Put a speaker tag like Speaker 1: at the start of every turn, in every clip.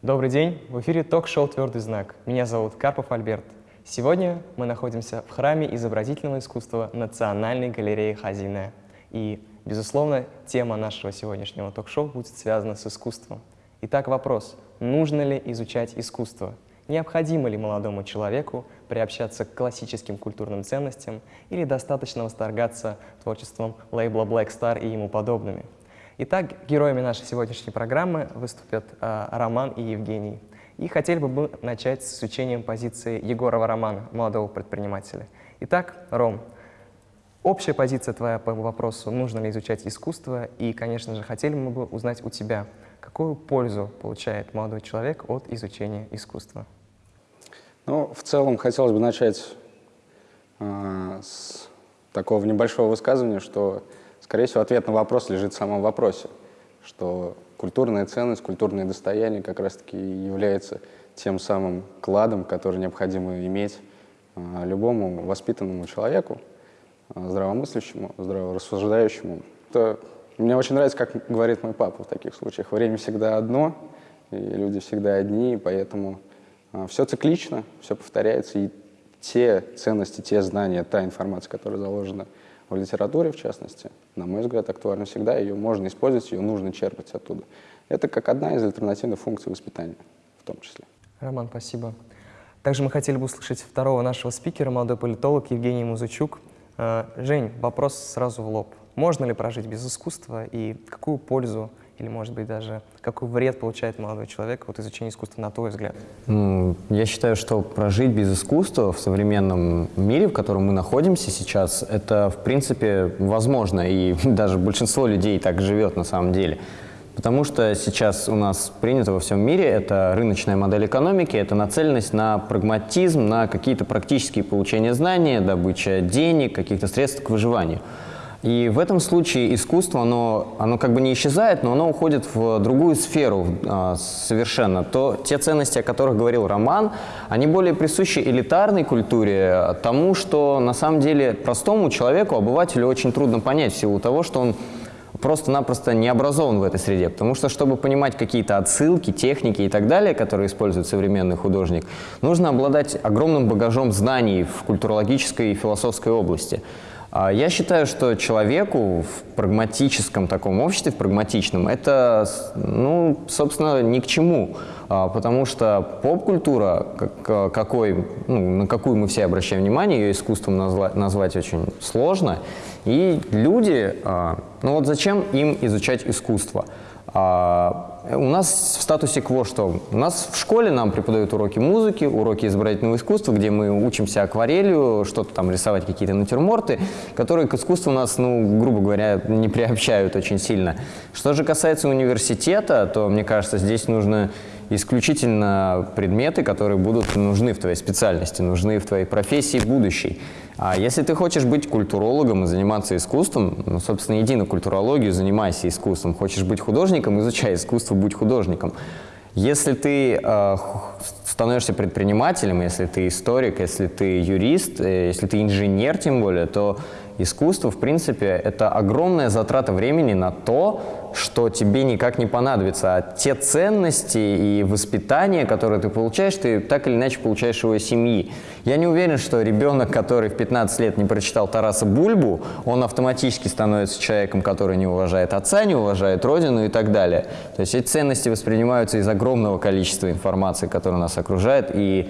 Speaker 1: Добрый день, в эфире ток-шоу «Твердый знак». Меня зовут Карпов Альберт. Сегодня мы находимся в храме изобразительного искусства Национальной галереи Хазине. И, безусловно, тема нашего сегодняшнего ток-шоу будет связана с искусством. Итак, вопрос, нужно ли изучать искусство? Необходимо ли молодому человеку приобщаться к классическим культурным ценностям или достаточно восторгаться творчеством лейбла Black Star и ему подобными? Итак, героями нашей сегодняшней программы выступят э, Роман и Евгений. И хотели бы мы начать с изучением позиции Егорова Романа, молодого предпринимателя. Итак, Ром, общая позиция твоя по вопросу, нужно ли изучать искусство, и, конечно же, хотели мы бы узнать у тебя, какую пользу получает молодой человек от изучения искусства?
Speaker 2: Ну, в целом хотелось бы начать э, с такого небольшого высказывания, что, скорее всего, ответ на вопрос лежит в самом вопросе, что культурная ценность, культурное достояние как раз-таки является тем самым кладом, который необходимо иметь э, любому воспитанному человеку, э, здравомыслящему, здраворассуждающему. Это, мне очень нравится, как говорит мой папа в таких случаях. Время всегда одно, и люди всегда одни, и поэтому все циклично, все повторяется, и те ценности, те знания, та информация, которая заложена в литературе, в частности, на мой взгляд, актуальна всегда, ее можно использовать, ее нужно черпать оттуда. Это как одна из альтернативных функций воспитания в том числе.
Speaker 1: Роман, спасибо. Также мы хотели бы услышать второго нашего спикера, молодой политолог Евгений Музычук. А, Жень, вопрос сразу в лоб. Можно ли прожить без искусства и какую пользу или, может быть, даже какой вред получает молодой человек от изучения искусства, на твой взгляд?
Speaker 3: Я считаю, что прожить без искусства в современном мире, в котором мы находимся сейчас, это, в принципе, возможно, и даже большинство людей так живет на самом деле. Потому что сейчас у нас принято во всем мире, это рыночная модель экономики, это нацеленность на прагматизм, на какие-то практические получения знаний, добыча денег, каких-то средств к выживанию. И в этом случае искусство, оно, оно как бы не исчезает, но оно уходит в другую сферу а, совершенно. То, те ценности, о которых говорил Роман, они более присущи элитарной культуре, тому, что на самом деле простому человеку, обывателю очень трудно понять в силу того, что он просто-напросто не образован в этой среде. Потому что, чтобы понимать какие-то отсылки, техники и так далее, которые использует современный художник, нужно обладать огромным багажом знаний в культурологической и философской области. А, я считаю, что человеку в прагматическом таком обществе, в прагматичном, это, ну, собственно, ни к чему. А, потому что поп-культура, какой, ну, на какую мы все обращаем внимание, ее искусством назвать, назвать очень сложно. И люди, а, ну вот зачем им изучать искусство? А, у нас в статусе КВО что? У нас в школе нам преподают уроки музыки, уроки изобразительного искусства, где мы учимся акварелью, что-то там рисовать, какие-то натюрморты, которые к искусству нас, ну, грубо говоря, не приобщают очень сильно. Что же касается университета, то, мне кажется, здесь нужно исключительно предметы, которые будут нужны в твоей специальности, нужны в твоей профессии будущей. А если ты хочешь быть культурологом и заниматься искусством, ну, собственно, иди на культурологию, занимайся искусством. Хочешь быть художником, изучай искусство, будь художником. Если ты э, становишься предпринимателем, если ты историк, если ты юрист, э, если ты инженер тем более, то искусство, в принципе, это огромная затрата времени на то, что тебе никак не понадобится. А те ценности и воспитание, которые ты получаешь, ты так или иначе получаешь его семьи. Я не уверен, что ребенок, который в 15 лет не прочитал Тараса Бульбу, он автоматически становится человеком, который не уважает отца, не уважает родину и так далее. То есть эти ценности воспринимаются из огромного количества информации, которая нас окружает, и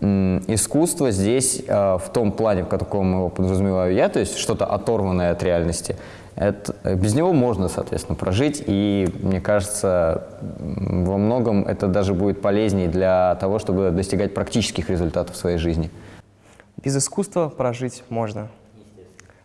Speaker 3: искусство здесь э, в том плане, в каком его подразумеваю я, то есть что-то оторванное от реальности, это, без него можно, соответственно, прожить, и мне кажется, во многом это даже будет полезнее для того, чтобы достигать практических результатов в своей жизни.
Speaker 1: Без искусства прожить можно.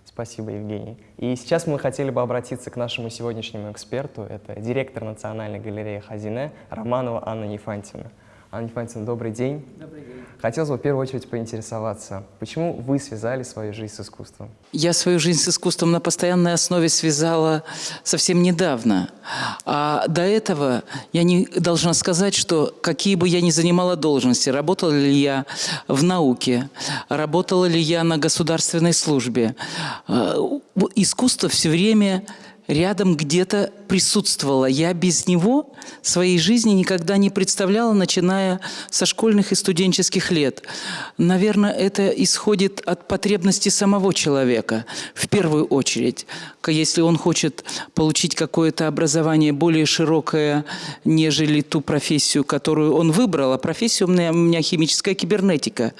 Speaker 1: Спасибо, Евгений. И сейчас мы хотели бы обратиться к нашему сегодняшнему эксперту. Это директор Национальной галереи Хазине Романова Анна Ефантьевна. Анна Ефанцевна, добрый день. Добрый день. Хотелось бы в первую очередь поинтересоваться, почему вы связали свою жизнь с искусством?
Speaker 4: Я свою жизнь с искусством на постоянной основе связала совсем недавно. А до этого я не должна сказать, что какие бы я ни занимала должности, работала ли я в науке, работала ли я на государственной службе, э, искусство все время рядом где-то присутствовало. Я без него своей жизни никогда не представляла, начиная со школьных и студенческих лет. Наверное, это исходит от потребности самого человека, в первую очередь. Если он хочет получить какое-то образование более широкое, нежели ту профессию, которую он выбрал, а профессия у меня, у меня химическая кибернетика,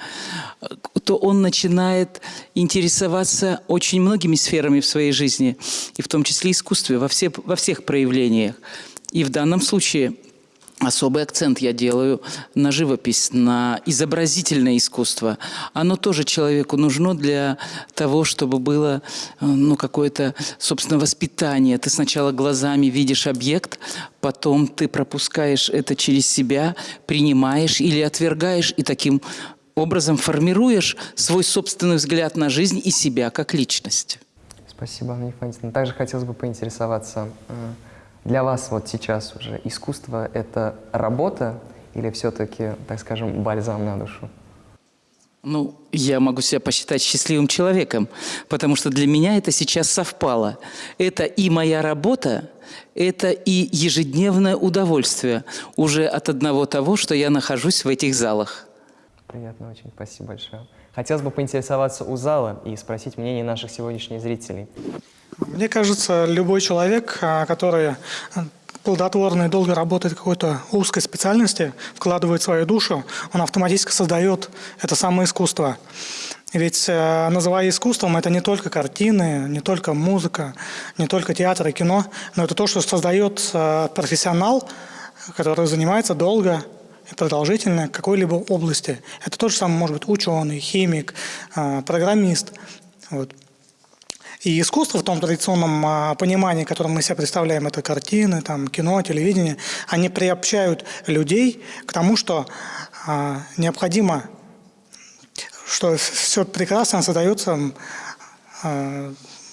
Speaker 4: то он начинает интересоваться очень многими сферами в своей жизни, и в том числе искусстве, во, все, во всех проявлениях. И в данном случае особый акцент я делаю на живопись, на изобразительное искусство. Оно тоже человеку нужно для того, чтобы было ну, какое-то, собственно, воспитание. Ты сначала глазами видишь объект, потом ты пропускаешь это через себя, принимаешь или отвергаешь, и таким образом формируешь свой собственный взгляд на жизнь и себя как личность.
Speaker 1: Спасибо, Анна Ефанисовна. Также хотелось бы поинтересоваться, э, для вас вот сейчас уже искусство – это работа или все-таки, так скажем, бальзам на душу?
Speaker 4: Ну, я могу себя посчитать счастливым человеком, потому что для меня это сейчас совпало. Это и моя работа, это и ежедневное удовольствие уже от одного того, что я нахожусь в этих залах.
Speaker 1: Приятно очень, спасибо большое. Хотелось бы поинтересоваться у зала и спросить мнение наших сегодняшних зрителей.
Speaker 5: Мне кажется, любой человек, а, который плодотворно и долго работает в какой-то узкой специальности, вкладывает свою душу, он автоматически создает это самое искусство. Ведь э, называя искусством, это не только картины, не только музыка, не только театр и кино, но это то, что создает э, профессионал, который занимается долго, продолжительное какой-либо области. Это то же самое может быть ученый, химик, а, программист. Вот. И искусство в том традиционном а, понимании, которое мы себе представляем, это картины, там, кино, телевидение, они приобщают людей к тому, что а, необходимо, что все прекрасно создается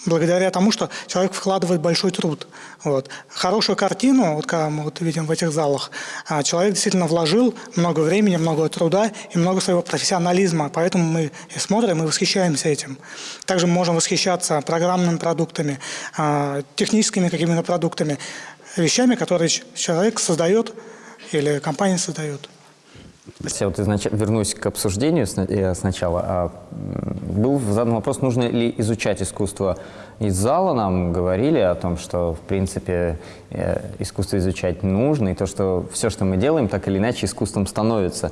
Speaker 5: благодаря тому, что человек вкладывает большой труд. Вот. Хорошую картину, вот как мы вот видим в этих залах, а, человек действительно вложил много времени, много труда и много своего профессионализма, поэтому мы и смотрим и восхищаемся этим. Также мы можем восхищаться программными продуктами, а, техническими какими-то продуктами, вещами, которые человек создает или компания создает.
Speaker 3: Я вот изнач... вернусь к обсуждению э, сначала. А, был задан вопрос, нужно ли изучать искусство. Из зала нам говорили о том, что, в принципе, э, искусство изучать нужно, и то, что все, что мы делаем, так или иначе искусством становится.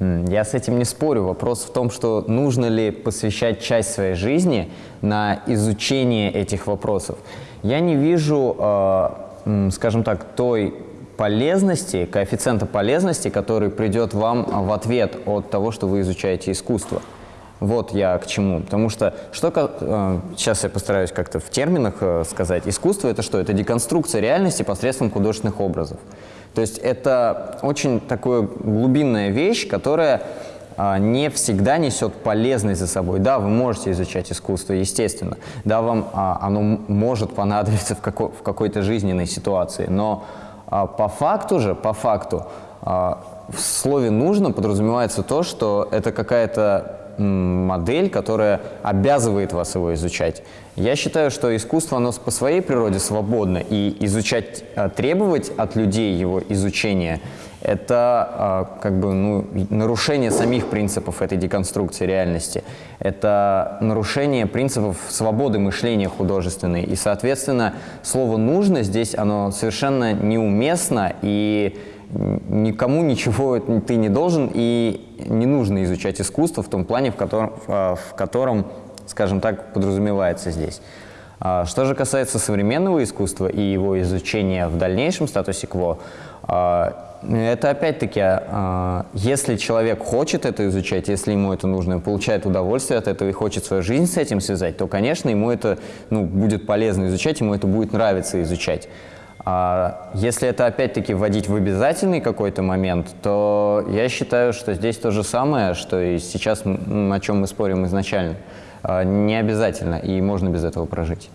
Speaker 3: Я с этим не спорю. Вопрос в том, что нужно ли посвящать часть своей жизни на изучение этих вопросов. Я не вижу, э, скажем так, той полезности, коэффициента полезности, который придет вам в ответ от того, что вы изучаете искусство. Вот я к чему. Потому что, что э, сейчас я постараюсь как-то в терминах э, сказать. Искусство – это что? Это деконструкция реальности посредством художественных образов. То есть это очень такая глубинная вещь, которая э, не всегда несет полезность за собой. Да, вы можете изучать искусство, естественно. Да, вам а, оно может понадобиться в, какой- в какой-то жизненной ситуации. Но а по факту же, по факту, а, в слове «нужно» подразумевается то, что это какая-то модель, которая обязывает вас его изучать. Я считаю, что искусство, оно по своей природе свободно, и изучать, а, требовать от людей его изучения – это как бы ну, нарушение самих принципов этой деконструкции реальности. Это нарушение принципов свободы мышления художественной. И, соответственно, слово «нужно» здесь оно совершенно неуместно, и никому ничего ты не должен, и не нужно изучать искусство в том плане, в котором, в котором скажем так, подразумевается здесь. А, что же касается современного искусства и его изучения в дальнейшем статусе КВО, а, это опять-таки, а, если человек хочет это изучать, если ему это нужно, получает удовольствие от этого и хочет свою жизнь с этим связать, то, конечно, ему это ну, будет полезно изучать, ему это будет нравиться изучать. А если это опять-таки вводить в обязательный какой-то момент, то я считаю, что здесь то же самое, что и сейчас, о чем мы спорим изначально. А, Не обязательно, и можно без этого прожить.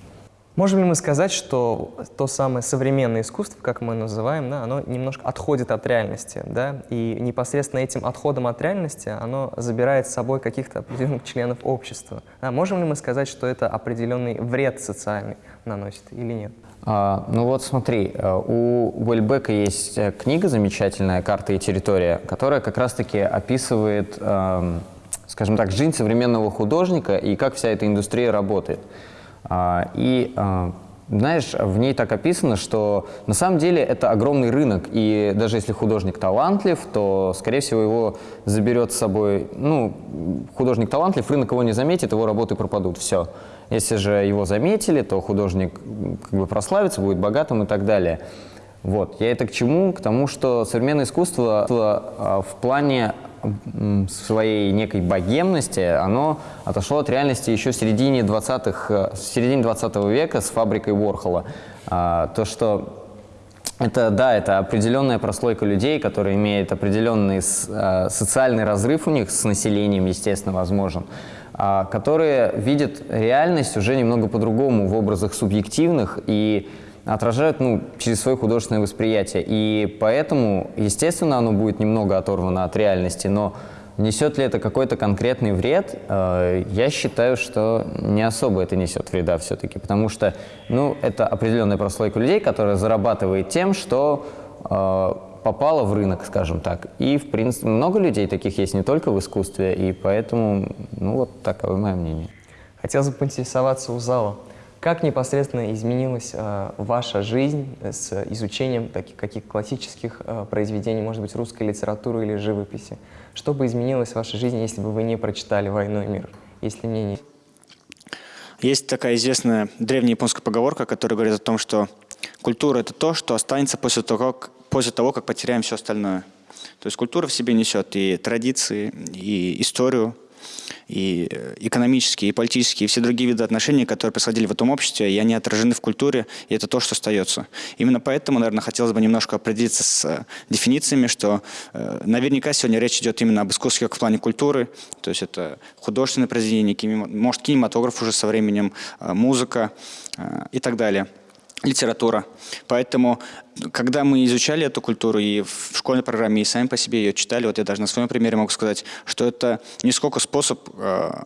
Speaker 1: Можем ли мы сказать, что то самое современное искусство, как мы называем, да, оно немножко отходит от реальности, да, и непосредственно этим отходом от реальности оно забирает с собой каких-то определенных членов общества. Да, можем ли мы сказать, что это определенный вред социальный наносит или нет?
Speaker 3: А, ну вот смотри, э, у Уэльбека есть э, книга замечательная «Карта и территория», которая как раз-таки описывает, эм, скажем так, жизнь современного художника и как вся эта индустрия работает. А, И э, знаешь, в ней так описано, что на самом деле это огромный рынок, и даже если художник талантлив, то, скорее всего, его заберет с собой, ну, художник талантлив, рынок его не заметит, его работы пропадут, все. Если же его заметили, то художник как бы прославится, будет богатым и так далее. Вот. Я это к чему? К тому, что современное искусство э, в плане своей некой богемности, оно отошло от реальности еще в середине 20-х, э, середине 20 века с фабрикой Уорхола. А, То, что это, да, это определенная прослойка людей, которая имеет определенный э, социальный разрыв у них с населением, естественно, возможен, а, которые видят реальность уже немного по-другому в образах субъективных и отражают ну, через свое художественное восприятие. И поэтому, естественно, оно будет немного оторвано от реальности, но несет ли это какой-то конкретный вред, э, я считаю, что не особо это несет вреда все-таки, потому что ну, это определенная прослойка людей, которая зарабатывает тем, что э, попала в рынок, скажем так. И, в принципе, много людей таких есть не только в искусстве, и поэтому, ну, вот таково мое мнение.
Speaker 1: Хотелось бы поинтересоваться у зала, как непосредственно изменилась э, ваша жизнь с изучением таких каких классических э, произведений, может быть, русской литературы или живописи? Что бы изменилось в вашей жизни, если бы вы не прочитали «Войну и мир»? Если мне не...
Speaker 6: Есть такая известная древняя японская поговорка, которая говорит о том, что культура – это то, что останется после того, как, после того, как потеряем все остальное. То есть культура в себе несет и традиции, и историю, и э, экономические, и политические, и все другие виды отношений, которые происходили в этом обществе, и они отражены в культуре, и это то, что остается. Именно поэтому, наверное, хотелось бы немножко определиться с э, дефинициями, что э, наверняка сегодня речь идет именно об искусстве как в плане культуры, то есть это художественное произведение, кинема- может, кинематограф уже со временем, э, музыка э, и так далее литература. Поэтому, когда мы изучали эту культуру и в школьной программе, и сами по себе ее читали, вот я даже на своем примере могу сказать, что это не сколько способ э,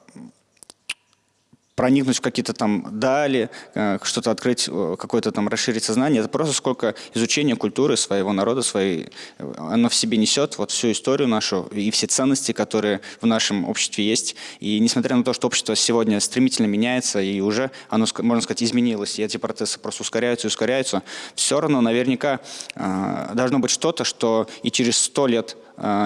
Speaker 6: проникнуть в какие-то там дали, э, что-то открыть, э, какое-то там расширить сознание. Это просто сколько изучение культуры своего народа, своей, э, оно в себе несет вот всю историю нашу и все ценности, которые в нашем обществе есть. И несмотря на то, что общество сегодня стремительно меняется и уже оно, можно сказать, изменилось, и эти процессы просто ускоряются и ускоряются, все равно наверняка должно быть что-то, что и через сто лет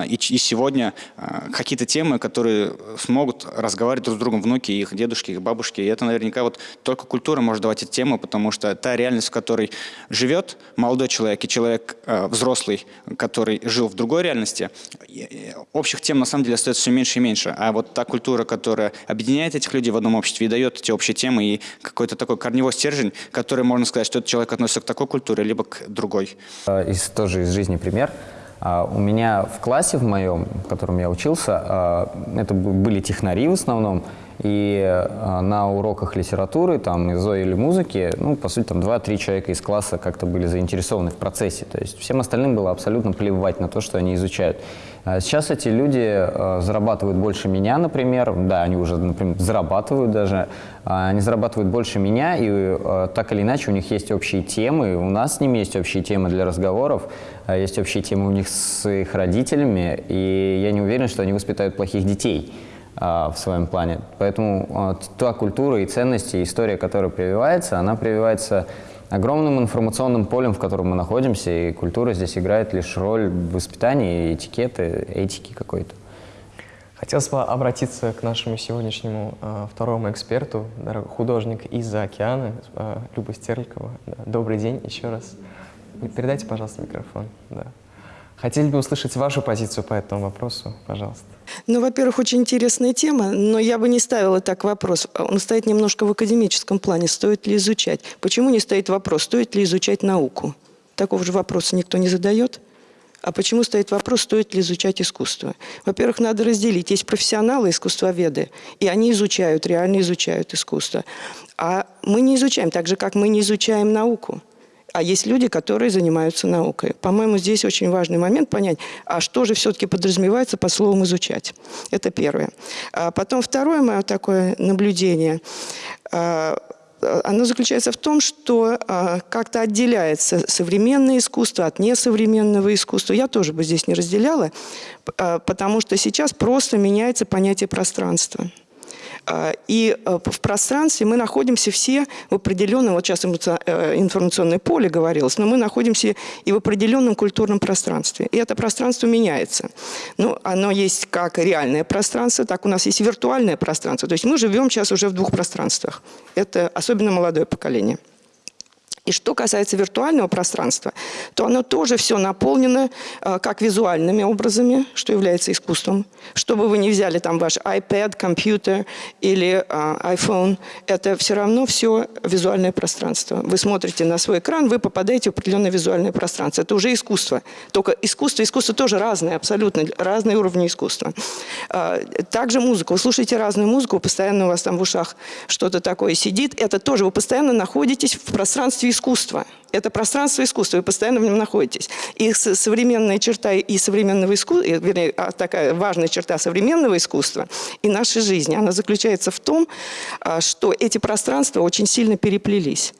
Speaker 6: и, ч- и сегодня а, какие-то темы, которые смогут разговаривать друг с другом внуки, их дедушки, их бабушки. И это наверняка вот только культура может давать эти темы, потому что та реальность, в которой живет молодой человек и человек а, взрослый, который жил в другой реальности, и- и общих тем на самом деле остается все меньше и меньше. А вот та культура, которая объединяет этих людей в одном обществе и дает эти общие темы и какой-то такой корневой стержень, который можно сказать, что этот человек относится к такой культуре, либо к другой.
Speaker 3: А, Из, тоже из жизни пример. А, У меня в классе в моем, в котором я учился, а, это были технари в основном, и а, на уроках литературы, там, ИЗО или музыки, ну, по сути, там, два-три человека из класса как-то были заинтересованы в процессе. То есть всем остальным было абсолютно плевать на то, что они изучают. А Сейчас эти люди а, зарабатывают больше меня, например. Да, они уже, например, зарабатывают даже. А, Они зарабатывают больше меня, и а, так или иначе у них есть общие темы. У нас с ними есть общие темы для разговоров. а, Есть общие темы у них с их родителями. И я не уверен, что они воспитают плохих детей в своем плане. Поэтому т- та культура и ценности, история, которая прививается, она прививается огромным информационным полем, в котором мы находимся, и культура здесь играет лишь роль воспитания, этикеты, этики какой-то.
Speaker 1: Хотелось бы обратиться к нашему сегодняшнему э, второму эксперту, художник из-за океана, э, Люба Стерликова. Да. Добрый день еще раз. Передайте, пожалуйста, микрофон. Да. Хотели бы услышать вашу позицию по этому вопросу, пожалуйста.
Speaker 7: Ну, во-первых, очень интересная тема, но я бы не ставила так вопрос. Он стоит немножко в академическом плане, стоит ли изучать. Почему не стоит вопрос, стоит ли изучать науку? Такого же вопроса никто не задает. А почему стоит вопрос, стоит ли изучать искусство? Во-первых, надо разделить. Есть профессионалы, искусствоведы, и они изучают, реально изучают искусство. А мы не изучаем, так же, как мы не изучаем науку. А есть люди, которые занимаются наукой. По-моему, здесь очень важный момент понять, а что же все-таки подразумевается по словам «изучать». Это первое. А потом второе мое такое наблюдение а, – оно заключается в том, что а, как-то отделяется современное искусство от несовременного искусства. Я тоже бы здесь не разделяла, а, потому что сейчас просто меняется понятие пространства. А, и э, в пространстве мы находимся все в определенном, вот сейчас э, информационное поле говорилось, но мы находимся и в определенном культурном пространстве. И это пространство меняется. Ну, оно есть как реальное пространство, так у нас есть виртуальное пространство. То есть мы живем сейчас уже в двух пространствах. Это особенно молодое поколение. И что касается виртуального пространства, то оно тоже все наполнено э, как визуальными образами, что является искусством. Что бы вы ни взяли, там ваш iPad, компьютер или э, iPhone, это все равно все визуальное пространство. Вы смотрите на свой экран, вы попадаете в определенное визуальное пространство. Это уже искусство. Только искусство, искусство тоже разное, абсолютно разные уровни искусства. Э, также музыка. Вы слушаете разную музыку, постоянно у вас там в ушах что-то такое сидит. Это тоже вы постоянно находитесь в пространстве искусства. Это пространство искусства, вы постоянно в нем находитесь. И современная черта и современного искусства, вернее, а, такая важная черта современного искусства и нашей жизни, она заключается в том, а, что эти пространства очень сильно переплелись.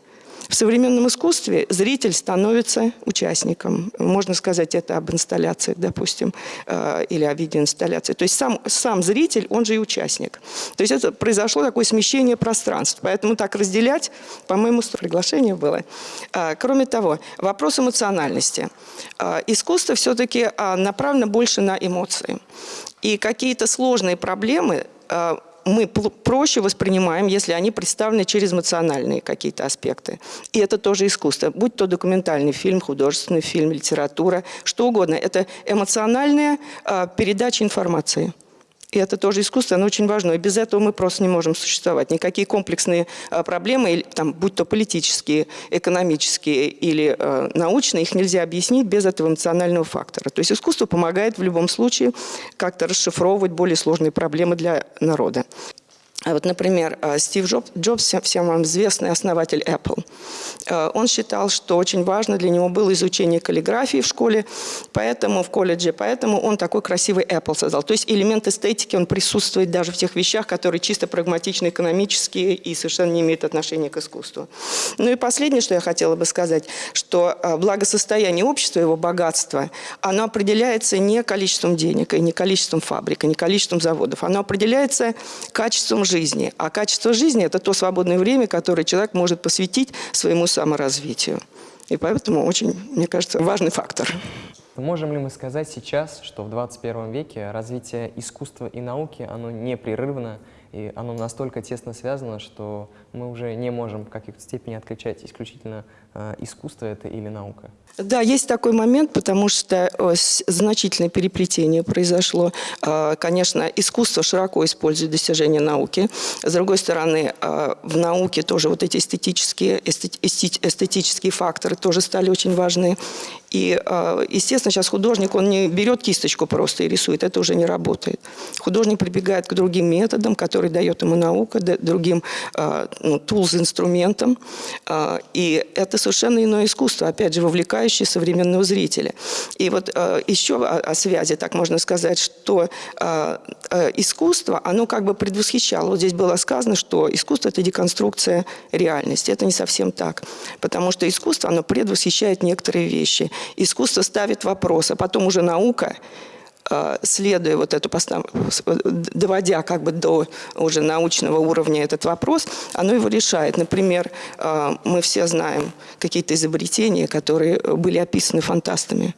Speaker 7: В современном искусстве зритель становится участником. Можно сказать это об инсталляциях, допустим, э, или о видеоинсталляции. То есть сам, сам зритель, он же и участник. То есть это произошло такое смещение пространств. Поэтому так разделять, по-моему, приглашение было. Э, кроме того, вопрос эмоциональности. Э, искусство все-таки направлено больше на эмоции. И какие-то сложные проблемы мы проще воспринимаем, если они представлены через эмоциональные какие-то аспекты. И это тоже искусство. Будь то документальный фильм, художественный фильм, литература, что угодно. Это эмоциональная э, передача информации. И это тоже искусство, оно очень важно. И без этого мы просто не можем существовать. Никакие комплексные а, проблемы, там, будь то политические, экономические или э, научные, их нельзя объяснить без этого эмоционального фактора. То есть искусство помогает в любом случае как-то расшифровывать более сложные проблемы для народа. А вот, например, э, Стив Джобс, всем вам известный основатель Apple, э, он считал, что очень важно для него было изучение каллиграфии в школе, поэтому в колледже, поэтому он такой красивый Apple создал. То есть элемент эстетики, он присутствует даже в тех вещах, которые чисто прагматичны, экономические и совершенно не имеют отношения к искусству. Ну и последнее, что я хотела бы сказать, что благосостояние общества, его богатство, оно определяется не количеством денег, и не количеством фабрик, и не количеством заводов, оно определяется качеством жизни жизни. А качество жизни – это то свободное время, которое человек может посвятить своему саморазвитию. И поэтому очень, мне кажется, важный фактор.
Speaker 1: Можем ли мы сказать сейчас, что в 21 веке развитие искусства и науки, оно непрерывно, и оно настолько тесно связано, что мы уже не можем в каких-то степени отключать исключительно э, искусство это или наука?
Speaker 7: Да, есть такой момент, потому что о, значительное переплетение произошло. Э, конечно, искусство широко использует достижения науки. С другой стороны, э, в науке тоже вот эти эстетические, эстетические факторы тоже стали очень важны. И, э, естественно, сейчас художник, он не берет кисточку просто и рисует, это уже не работает. Художник прибегает к другим методам, которые дает ему наука, другим э, ну, инструментам. Э, и это совершенно иное искусство, опять же, вовлекающее современного зрителя. И вот еще о, связи, так можно сказать, что искусство, оно как бы предвосхищало. Вот здесь было сказано, что искусство – это деконструкция реальности. Это не совсем так. Потому что искусство, оно предвосхищает некоторые вещи – искусство ставит вопрос, а потом уже наука э, следуя вот эту доводя как бы до уже научного уровня этот вопрос, оно его решает. Например, э, мы все знаем какие-то изобретения, которые были описаны фантастами.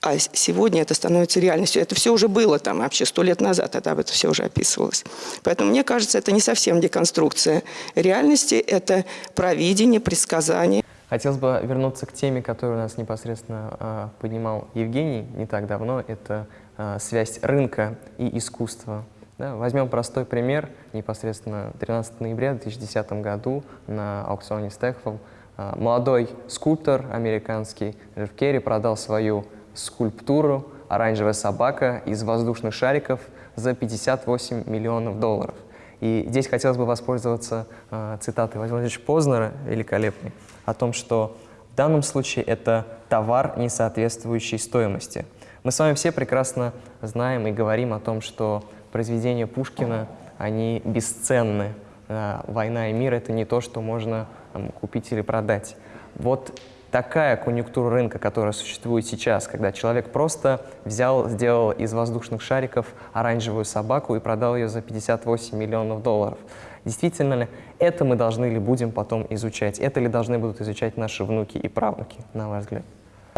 Speaker 7: А сегодня это становится реальностью. Это все уже было там вообще сто лет назад, это об этом все уже описывалось. Поэтому мне кажется, это не совсем деконструкция реальности, это провидение, предсказание.
Speaker 1: Хотелось бы вернуться к теме, которую у нас непосредственно э, поднимал Евгений не так давно. Это э, связь рынка и искусства. Да, возьмем простой пример. Непосредственно 13 ноября 2010 году на аукционе Стехфол А, Молодой скульптор американский Джефф Керри продал свою скульптуру «Оранжевая собака» из воздушных шариков за 58 миллионов долларов. И здесь хотелось бы воспользоваться э, цитатой Владимира Владимировича Познера, великолепной, о том, что в данном случае это товар, не соответствующий стоимости. Мы с вами все прекрасно знаем и говорим о том, что произведения Пушкина, они бесценны. Э, «Война и мир» — это не то, что можно там, купить или продать. Вот такая конъюнктура рынка, которая существует сейчас, когда человек просто взял, сделал из воздушных шариков оранжевую собаку и продал ее за 58 миллионов долларов. Действительно ли это мы должны или будем потом изучать? Это ли должны будут изучать наши внуки и правнуки, на ваш взгляд?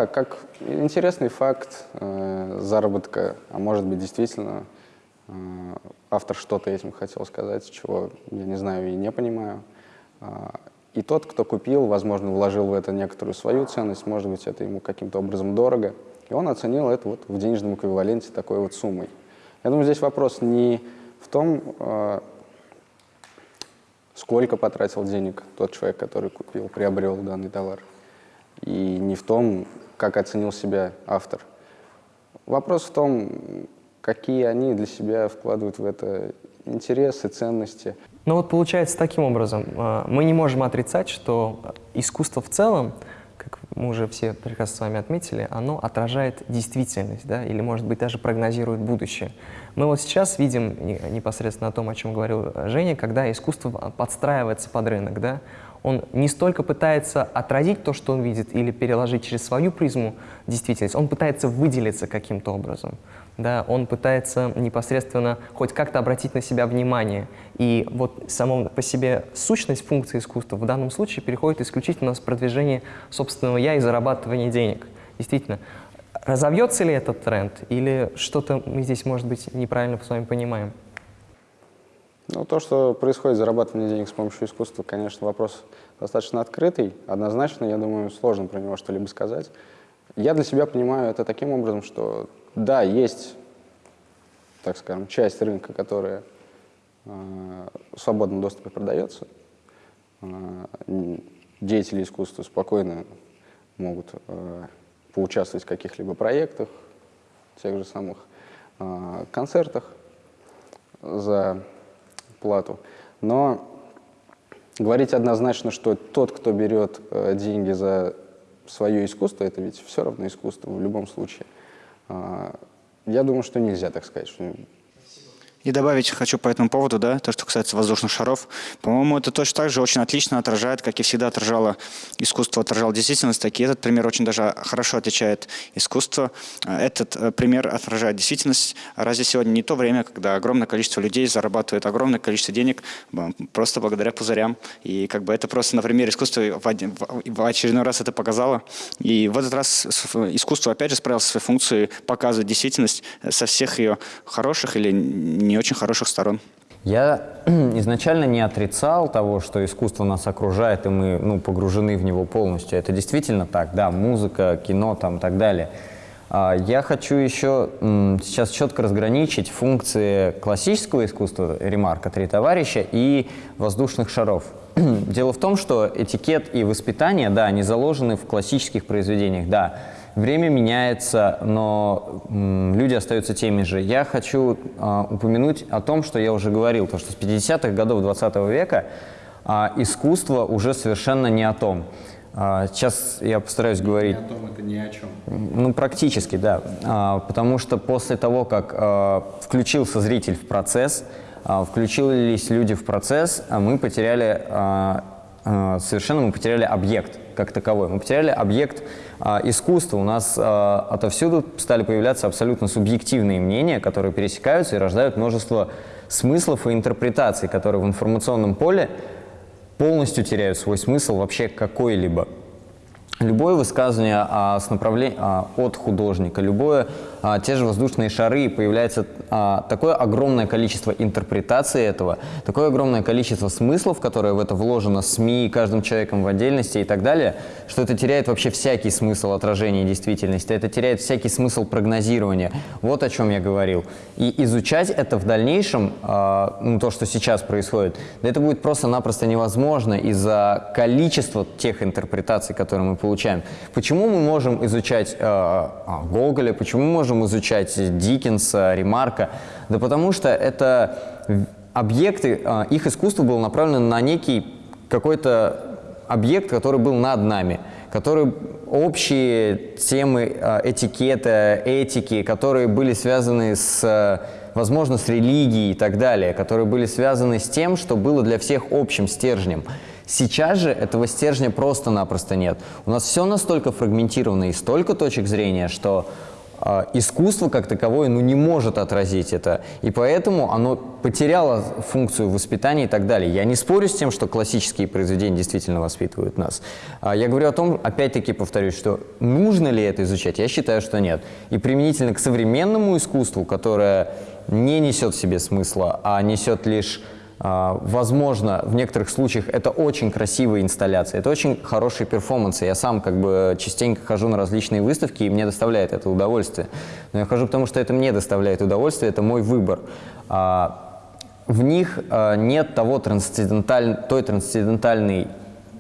Speaker 2: А Как интересный факт э, заработка, а может быть действительно э, автор что-то этим хотел сказать, чего я не знаю и не понимаю. А, И тот, кто купил, возможно, вложил в это некоторую свою ценность, может быть, это ему каким-то образом дорого, и он оценил это вот в денежном эквиваленте такой вот суммой. Я думаю, здесь вопрос не в том, э, сколько потратил денег тот человек, который купил, приобрел данный товар, и не в том, как оценил себя автор. Вопрос в том, какие они для себя вкладывают в это интересы, ценности.
Speaker 1: Ну вот получается таким образом, э, мы не можем отрицать, что искусство в целом, как мы уже все прекрасно с вами отметили, оно отражает действительность, да, или, может быть, даже прогнозирует будущее. Мы вот сейчас видим не- непосредственно о том, о чем говорил Женя, когда искусство подстраивается под рынок, да, он не столько пытается отразить то, что он видит, или переложить через свою призму действительность, он пытается выделиться каким-то образом. Да, он пытается непосредственно хоть как-то обратить на себя внимание. И вот само по себе сущность функции искусства в данном случае переходит исключительно с продвижения собственного «я» и зарабатывания денег. Действительно, разовьется ли этот тренд или что-то мы здесь, может быть, неправильно с вами понимаем?
Speaker 2: Ну, то, что происходит зарабатывание денег с помощью искусства, конечно, вопрос достаточно открытый. Однозначно, я думаю, сложно про него что-либо сказать. Я для себя понимаю это таким образом, что да, есть, так скажем, часть рынка, которая э, в свободном доступе продается. Э, деятели искусства спокойно могут э, поучаствовать в каких-либо проектах, тех же самых э, концертах за плату. Но говорить однозначно, что тот, кто берет э, деньги за свое искусство, это ведь все равно искусство в любом случае. А, я думаю, что нельзя так сказать, что
Speaker 6: И добавить хочу по этому поводу, да, то, что касается воздушных шаров. По-моему, это точно так же очень отлично отражает, как и всегда отражало искусство, отражало действительность. Так и этот пример очень даже хорошо отличает искусство. Этот э, пример отражает действительность. Разве сегодня не то время, когда огромное количество людей зарабатывает огромное количество денег просто благодаря пузырям. И как бы это просто на примере искусства в очередной раз это показало. И в этот раз искусство опять же справилось со своей функцией показывать действительность э, со всех ее хороших или не очень хороших сторон.
Speaker 3: Я изначально не отрицал того, что искусство нас окружает, и мы ну, погружены в него полностью. Это действительно так, да, музыка, кино там и так далее. А, Я хочу еще сейчас четко разграничить функции классического искусства, ремарка «Три товарища» и воздушных шаров. Дело в том, что этикет и воспитание, да, они заложены в классических произведениях, да. Время меняется, но люди остаются теми же. Я хочу а, упомянуть о том, что я уже говорил, то, что с 50-х годов 20 века а, искусство уже совершенно не о том. А, сейчас я постараюсь говорить...
Speaker 2: о том, это ни о чем.
Speaker 3: Ну, практически, да. Потому что после того, как включился зритель в процесс, включились люди в процесс, а мы потеряли, совершенно мы потеряли объект как таковой. Мы потеряли объект а, искусства. У нас а, отовсюду стали появляться абсолютно субъективные мнения, которые пересекаются и рождают множество смыслов и интерпретаций, которые в информационном поле полностью теряют свой смысл вообще какой-либо. Любое высказывание а, с направле- а, от художника, любое а, те же воздушные шары, и появляется а, такое огромное количество интерпретаций этого, такое огромное количество смыслов, которое в это вложено СМИ, каждым человеком в отдельности и так далее, что это теряет вообще всякий смысл отражения действительности, это теряет всякий смысл прогнозирования. Вот о чем я говорил. И изучать это в дальнейшем, а, ну, то, что сейчас происходит, да это будет просто-напросто невозможно из-за количества тех интерпретаций, которые мы получаем. Почему мы можем изучать э, а, Гоголя, почему мы можем изучать Диккенса, Ремарка? Да потому что это объекты, э, их искусство было направлено на некий какой-то объект, который был над нами, который общие темы э, этикета, этики, которые были связаны с, э, возможно, с религией и так далее, которые были связаны с тем, что было для всех общим стержнем. Сейчас же этого стержня просто-напросто нет. У нас все настолько фрагментировано и столько точек зрения, что искусство как таковое ну, не может отразить это. И поэтому оно потеряло функцию воспитания и так далее. Я не спорю с тем, что классические произведения действительно воспитывают нас. А я говорю о том, опять-таки повторюсь, что нужно ли это изучать? Я считаю, что нет. И применительно к современному искусству, которое не несет в себе смысла, а несет лишь а, Возможно, в некоторых случаях это очень красивые инсталляции, это очень хорошие перформансы. Я сам как бы частенько хожу на различные выставки, и мне доставляет это удовольствие. Но я хожу потому, что это мне доставляет удовольствие, это мой выбор. А, В них а, нет того трансценденталь... той трансцендентальной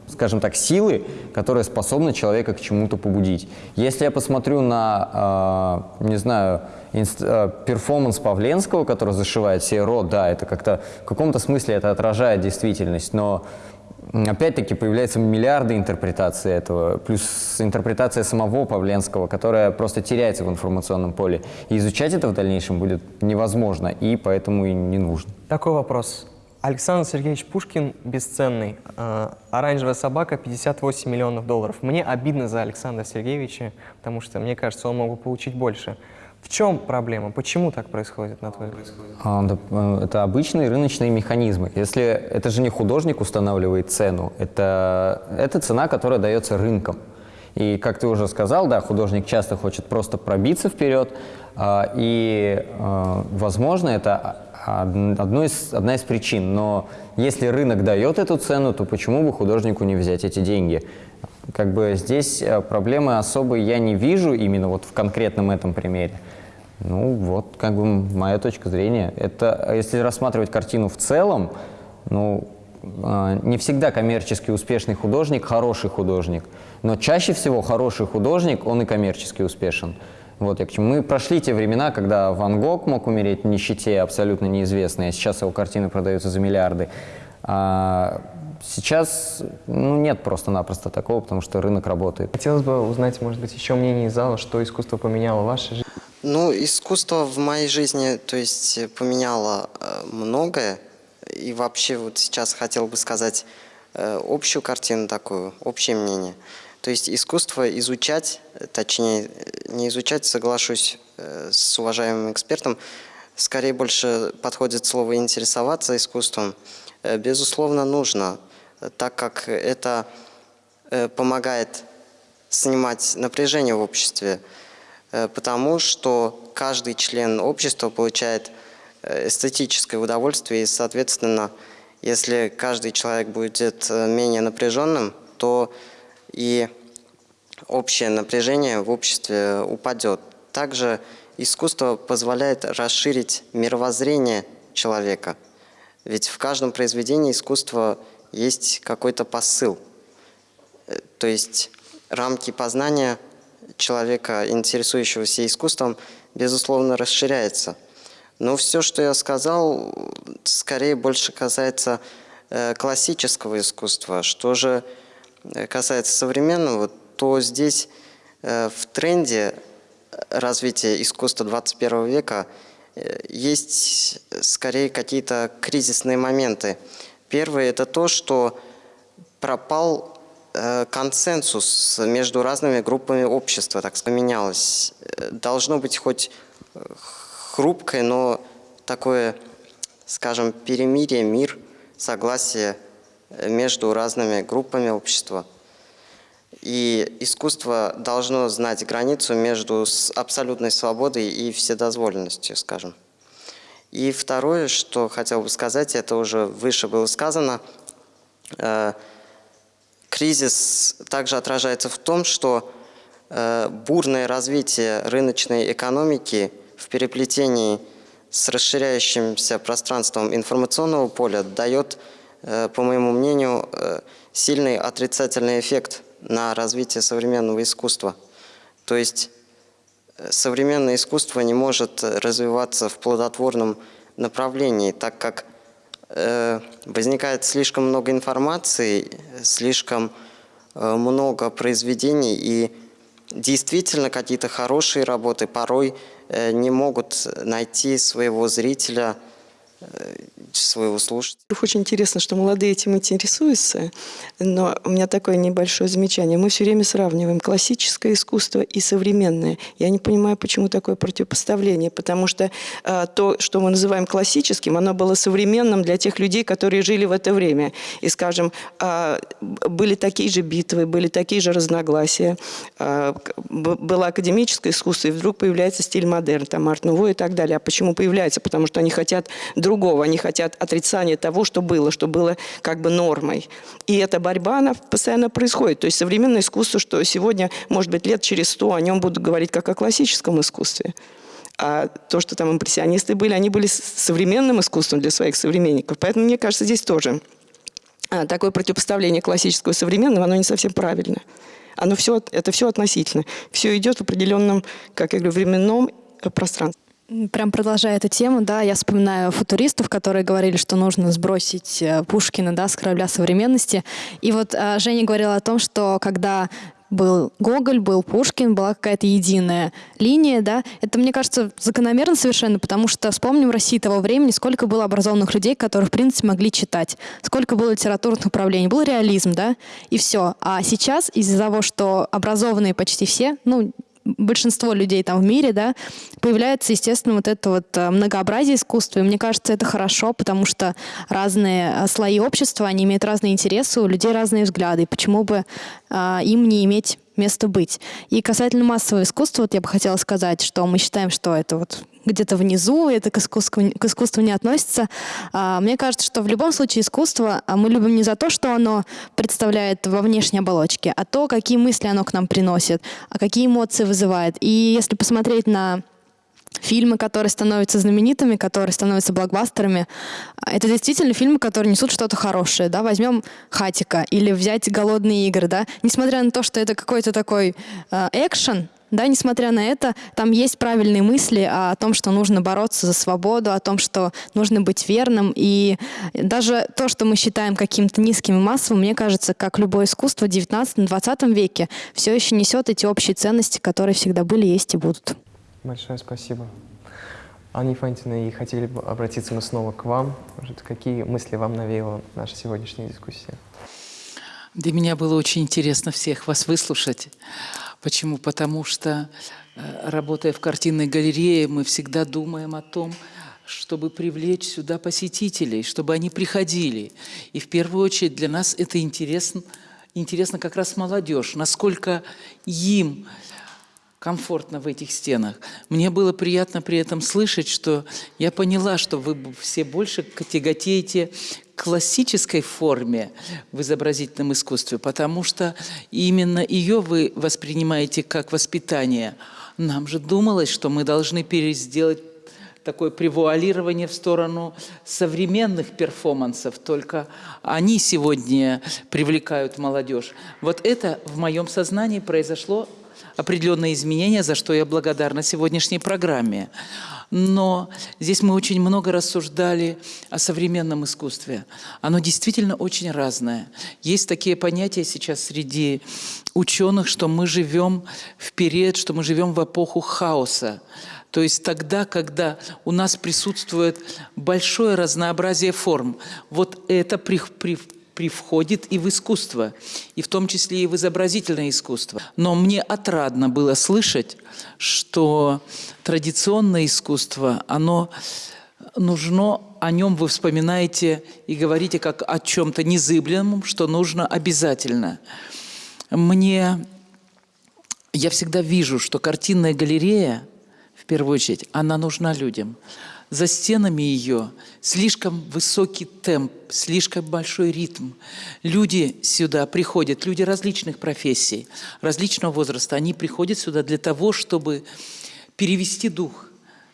Speaker 3: скажем так, силы, которая способна человека к чему-то побудить. Если я посмотрю на, не знаю, перформанс Павленского, который зашивает себе рот, да, это как-то в каком-то смысле это отражает действительность, но опять-таки появляются миллиарды интерпретаций этого, плюс интерпретация самого Павленского, которая просто теряется в информационном поле. И изучать это в дальнейшем будет невозможно, и поэтому и не нужно.
Speaker 1: Такой вопрос. Александр Сергеевич Пушкин бесценный. А, Оранжевая собака 58 миллионов долларов. Мне обидно за Александра Сергеевича, потому что, мне кажется, он мог бы получить больше. В чем проблема? Почему так происходит, на твой взгляд?
Speaker 3: А, э, Это обычные рыночные механизмы. Если это же не художник устанавливает цену, это, это цена, которая дается рынком. И, как ты уже сказал, да, художник часто хочет просто пробиться вперед, а, и, а, возможно, это одно из, одна из причин. Но если рынок дает эту цену, то почему бы художнику не взять эти деньги? Как бы здесь э, проблемы особой я не вижу именно вот в конкретном этом примере. Ну вот, как бы моя точка зрения. Это, э, если рассматривать картину в целом, ну, э, не всегда коммерчески успешный художник – хороший художник. Но чаще всего хороший художник, он и коммерчески успешен. Вот я к чему. Мы прошли те времена, когда Ван Гог мог умереть в нищете, абсолютно неизвестной, а сейчас его картины продаются за миллиарды. А сейчас ну, нет просто-напросто такого, потому что рынок работает.
Speaker 1: Хотелось бы узнать, может быть, еще мнение из зала, что искусство поменяло в вашей жизни.
Speaker 8: Ну, искусство в моей жизни, то есть поменяло э, многое. И вообще вот сейчас хотел бы сказать э, общую картину такую, общее мнение. То есть искусство изучать, точнее, не изучать, соглашусь э, с уважаемым экспертом, скорее больше подходит слово «интересоваться искусством». Э, безусловно, нужно, так как это э, помогает снимать напряжение в обществе, потому что каждый член общества получает эстетическое удовольствие, и, соответственно, если каждый человек будет менее напряженным, то и общее напряжение в обществе упадет. Также искусство позволяет расширить мировоззрение человека. Ведь в каждом произведении искусства есть какой-то посыл. Э, то есть рамки познания человека, интересующегося искусством, безусловно, расширяются. Но все, что я сказал, скорее больше касается э, классического искусства. Что же Э, касается современного, то здесь в тренде развития искусства 21 века есть скорее какие-то кризисные моменты. Первый – это то, что пропал консенсус между разными группами общества, так поменялось. Должно быть хоть хрупкое, но такое, скажем, перемирие, мир, согласие – между разными группами общества. И искусство должно знать границу между абсолютной свободой и вседозволенностью, скажем. И второе, что хотел бы сказать, это уже выше было сказано, э, кризис также отражается в том, что э, бурное развитие рыночной экономики в переплетении с расширяющимся пространством информационного поля дает, э, по моему мнению, э, сильный отрицательный эффект на развитие современного искусства. То есть современное искусство не может э, развиваться в плодотворном направлении, так как э, возникает слишком много информации, слишком э, много произведений, и действительно какие-то хорошие работы порой э, не могут найти своего зрителя, своего слушателя.
Speaker 7: Очень интересно, что молодые этим интересуются, но у меня такое небольшое замечание. Мы все время сравниваем классическое искусство и современное. Я не понимаю, почему такое противопоставление, потому что э, то, что мы называем классическим, оно было современным для тех людей, которые жили в это время. И, скажем, э, были такие же битвы, были такие же разногласия, э, было академическое искусство, и вдруг появляется стиль модерн, там арт-нуво и так далее. А почему появляется? Потому что они хотят другого, они хотят отрицания того, что было, что было как бы нормой. И эта борьба, она постоянно происходит. То есть современное искусство, что сегодня, может быть, лет через сто о нем будут говорить как о классическом искусстве. А то, что там импрессионисты были, они были современным искусством для своих современников. Поэтому, мне кажется, здесь тоже а, такое противопоставление классического и современного, оно не совсем правильно. Оно все, это все относительно. Все идет в определенном, как я говорю, временном э, пространстве.
Speaker 9: Прям продолжая эту тему, да, я вспоминаю футуристов, которые говорили, что нужно сбросить э, Пушкина, да, с корабля современности. И вот э, Женя говорила о том, что когда был Гоголь, был Пушкин, была какая-то единая линия, да. Это, мне кажется, закономерно совершенно, потому что вспомним в России того времени, сколько было образованных людей, которые, в принципе, могли читать, сколько было литературных направлений, был реализм, да, и все. А сейчас из-за того, что образованные почти все, ну, большинство людей там в мире, да, появляется, естественно, вот это вот э, многообразие искусства. И мне кажется, это хорошо, потому что разные э, слои общества, они имеют разные интересы, у людей разные взгляды. Почему бы э, им не иметь место быть? И касательно массового искусства, вот я бы хотела сказать, что мы считаем, что это вот где-то внизу, это к искусству, к искусству не относится. А, Мне кажется, что в любом случае искусство а, мы любим не за то, что оно представляет во внешней оболочке, а то, какие мысли оно к нам приносит, а какие эмоции вызывает. И если посмотреть на фильмы, которые становятся знаменитыми, которые становятся блокбастерами. а, Это действительно фильмы, которые несут что-то хорошее. Да? Возьмем «Хатика» или взять «Голодные игры». Да? Несмотря на то, что это какой-то такой экшен, да, несмотря на это, там есть правильные мысли о том, что нужно бороться за свободу, о том, что нужно быть верным. И даже то, что мы считаем каким-то низким и массовым, мне кажется, как любое искусство в 19-20 веке, все еще несет эти общие ценности, которые всегда были, есть и будут.
Speaker 1: Большое спасибо. Анна Ефантьевна, и хотели бы обратиться мы снова к вам. Может, какие мысли вам навеяла наша сегодняшняя дискуссия?
Speaker 4: Для меня было очень интересно всех вас выслушать. Почему? Потому что, э, работая в картинной галерее, мы всегда думаем о том, чтобы привлечь сюда посетителей, чтобы они приходили. И в первую очередь для нас это интересно, интересно как раз молодежь, насколько им комфортно в этих стенах. Мне было приятно при этом слышать, что я поняла, что вы все больше тяготеете классической форме в изобразительном искусстве, потому что именно ее вы воспринимаете как воспитание. Нам же думалось, что мы должны пересделать такое превуалирование в сторону современных перформансов, только они сегодня привлекают молодежь. Вот это в моем сознании произошло определенные изменения, за что я благодарна сегодняшней программе. Но здесь мы очень много рассуждали о современном искусстве. Оно действительно очень разное. Есть такие понятия сейчас среди ученых, что мы живем в период, что мы живем в эпоху хаоса. То есть тогда, когда у нас присутствует большое разнообразие форм, вот это при, при, привходит и в искусство, и в том числе и в изобразительное искусство. Но мне отрадно было слышать, что традиционное искусство, оно нужно, о нем вы вспоминаете и говорите как о чем-то незыблемом, что нужно обязательно. мне... Я всегда вижу, что картинная галерея, в первую очередь, она нужна людям. За стенами ее слишком высокий темп, слишком большой ритм. Люди сюда приходят, люди различных профессий, различного возраста, они приходят сюда для того, чтобы перевести дух,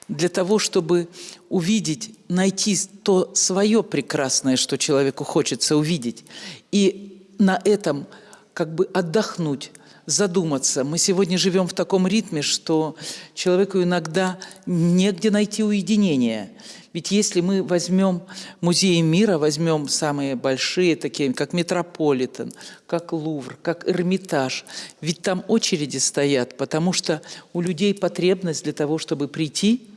Speaker 4: для того, чтобы увидеть, найти то свое прекрасное, что человеку хочется увидеть. И на этом как бы отдохнуть, задуматься. Мы сегодня живем в таком ритме, что человеку иногда негде найти уединение. Ведь если мы возьмем музеи мира, возьмем самые большие, такие как Метрополитен, как Лувр, как Эрмитаж, ведь там очереди стоят, потому что у людей потребность для того, чтобы прийти –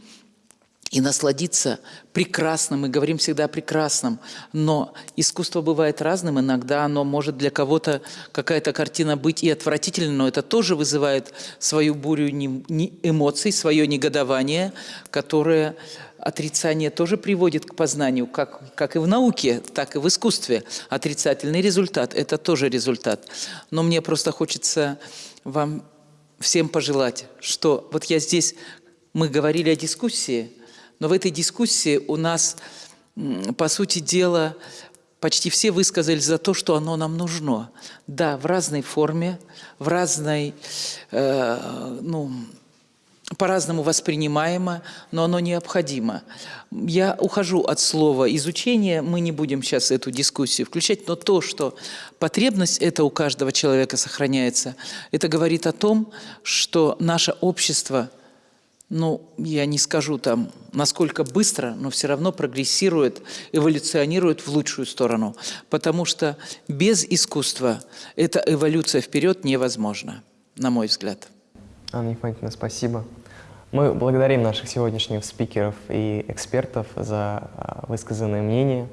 Speaker 4: и насладиться прекрасным. Мы говорим всегда о прекрасном, но искусство бывает разным. Иногда оно может для кого-то какая-то картина быть и отвратительной, но это тоже вызывает свою бурю эмоций, свое негодование, которое отрицание тоже приводит к познанию, как, как и в науке, так и в искусстве. Отрицательный результат – это тоже результат. Но мне просто хочется вам всем пожелать, что вот я здесь, мы говорили о дискуссии – но в этой дискуссии у нас, по сути дела, почти все высказались за то, что оно нам нужно. Да, в разной форме, в разной, э, ну, по-разному воспринимаемо, но оно необходимо. Я ухожу от слова изучение, мы не будем сейчас эту дискуссию включать, но то, что потребность это у каждого человека сохраняется, это говорит о том, что наше общество – ну, я не скажу там, насколько быстро, но все равно прогрессирует, эволюционирует в лучшую сторону. Потому что без искусства эта эволюция вперед невозможна, на мой взгляд.
Speaker 1: Анна Ефантьевна, спасибо. Мы благодарим наших сегодняшних спикеров и экспертов за а, высказанное мнение.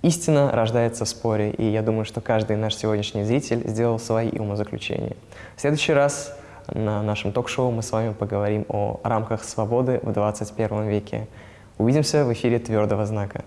Speaker 1: Истина рождается в споре, и я думаю, что каждый наш сегодняшний зритель сделал свои умозаключения. В следующий раз на нашем ток-шоу мы с вами поговорим о рамках свободы в 21 веке. Увидимся в эфире «Твердого знака».